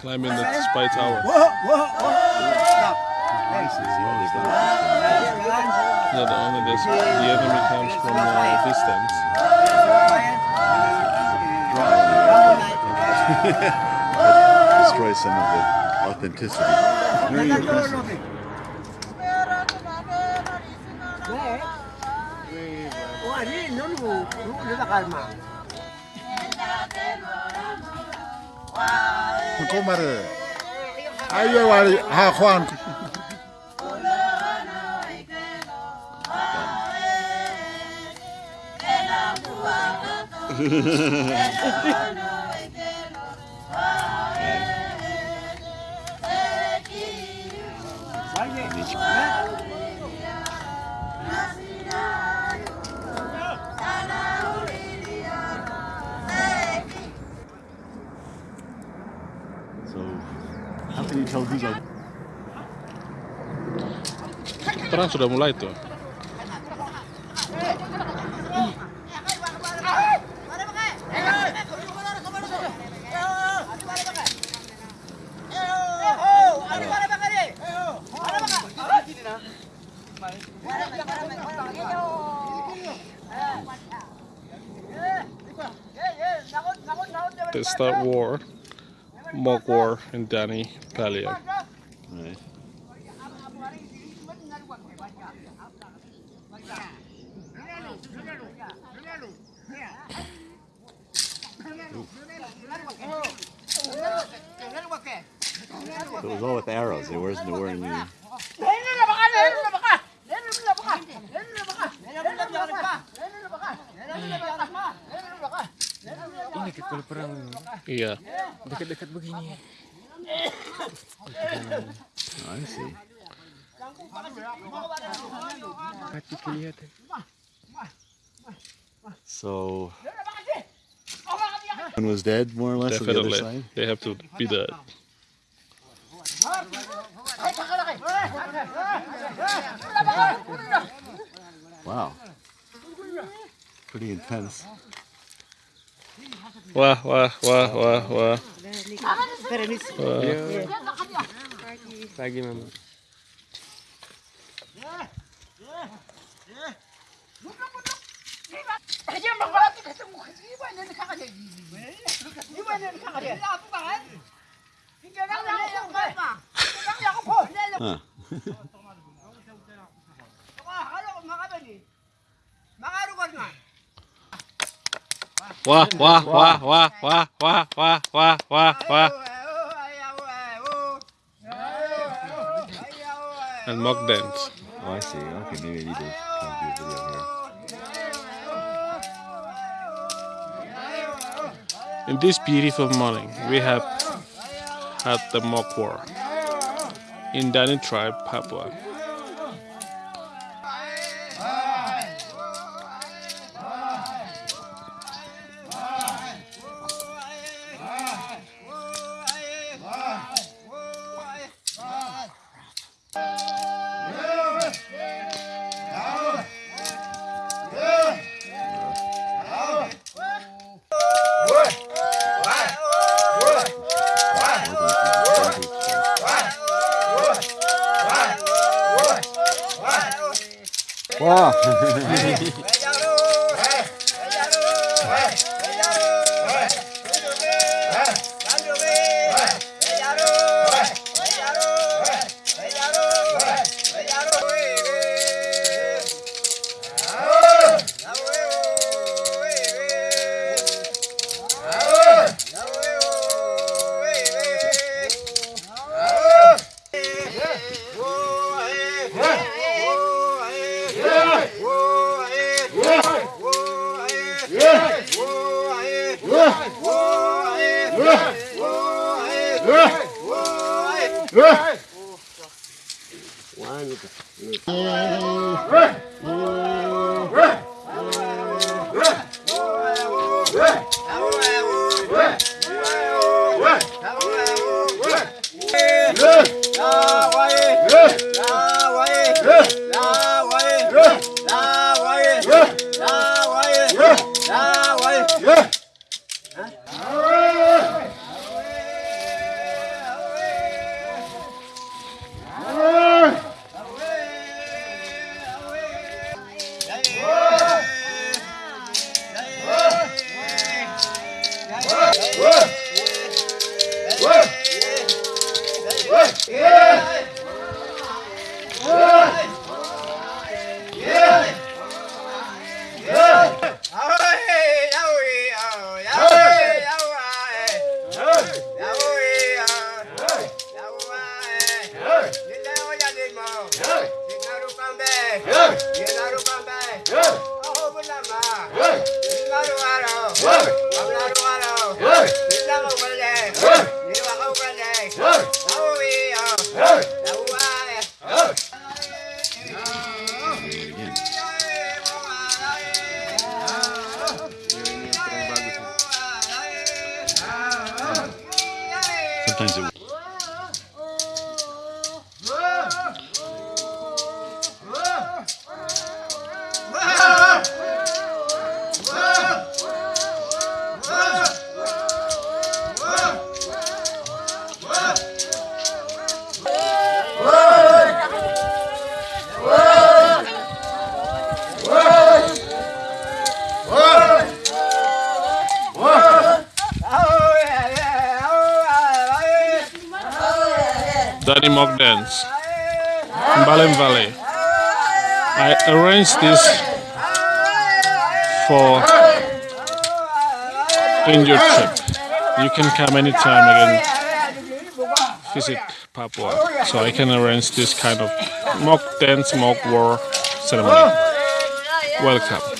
climbing the spy tower. Whoa, whoa, whoa. Stop. Yeah, the only this, the enemy comes from a distance. Destroy some of the authenticity. Very impressive. Komare. Ayo wari ha Juan. Hehehehe terang. Perang sudah mulai tuh. Start war. Mogwar, and Dani Palio. Right. It was all with arrows. They weren't, they weren't any... Yeah dekat-dekat begini. Oh, I see. Hati kelihatan. So one was dead more or less on the other Definitely. side. They have to be dead. Wow. Pretty intense. Wah, wah, wah, wah, wah. Permisi. Oh. Ya. Pagi mama. 어. 막아라고 막아더니 막아라고 하지 마. Wah, wah, wah, wah, wah, wah, wah, wah, wah, wah. And mock dance. Oh, I see. Okay, maybe I need to kind do a video here. In this beautiful morning, we have had the mock war in Dani tribe, Papua. Wow. Yeah. Yeah! All right! Sometimes it Dani Mock Dance in Baliem Valley. I arranged this for injured trip. You can come anytime again visit Papua. So I can arrange this kind of mock dance, mock war ceremony. Welcome.